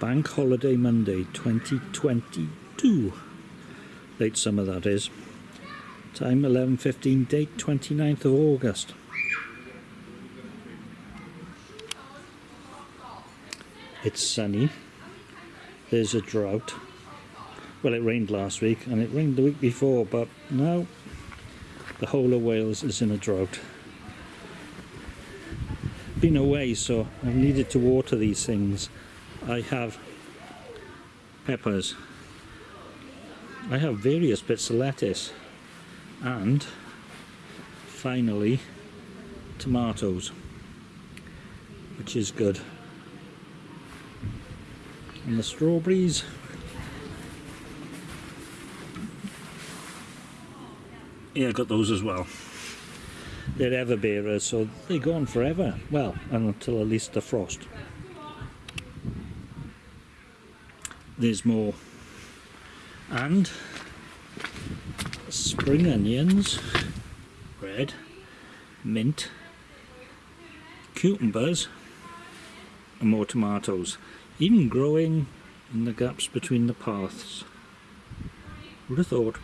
Bank Holiday Monday 2022. Late summer that is. Time 11.15, date 29th of August. It's sunny. There's a drought. Well, it rained last week and it rained the week before, but now the whole of Wales is in a drought. Been away, so I've needed to water these things. I have peppers. I have various bits of lettuce. And finally tomatoes which is good. And the strawberries. Yeah I got those as well. They're ever bearers so they go on forever. Well until at least the frost there's more. And spring onions red mint cucumbers and more tomatoes. Even growing in the gaps between the paths. Would have thought